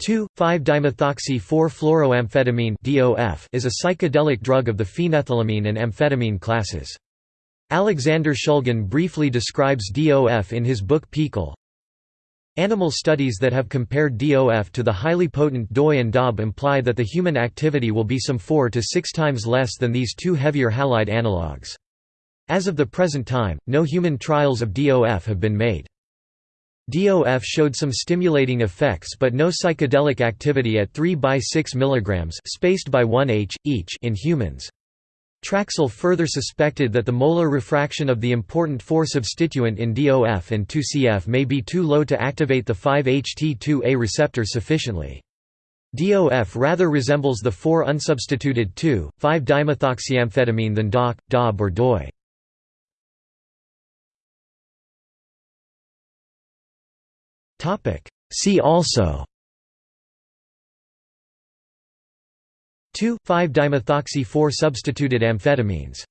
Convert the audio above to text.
2,5-dimethoxy-4-fluoroamphetamine is a psychedelic drug of the phenethylamine and amphetamine classes. Alexander Shulgin briefly describes DOF in his book PiHKAL. Animal studies that have compared DOF to the highly potent DOI and DOB imply that the human activity will be some 4 to 6 times less than these two heavier halide analogues. As of the present time, no human trials of DOF have been made. DOF showed some stimulating effects but no psychedelic activity at 3 by 6 mg spaced by 1 h, each in humans. Trachsel further suspected that the molar refraction of the important 4-substituent in DOF and 2CF may be too low to activate the 5-HT2A receptor sufficiently. DOF rather resembles the 4-unsubstituted 2,5-dimethoxyamphetamine than DOC, DOB or DOI. See also. 2,5-dimethoxy 4 substituted amphetamines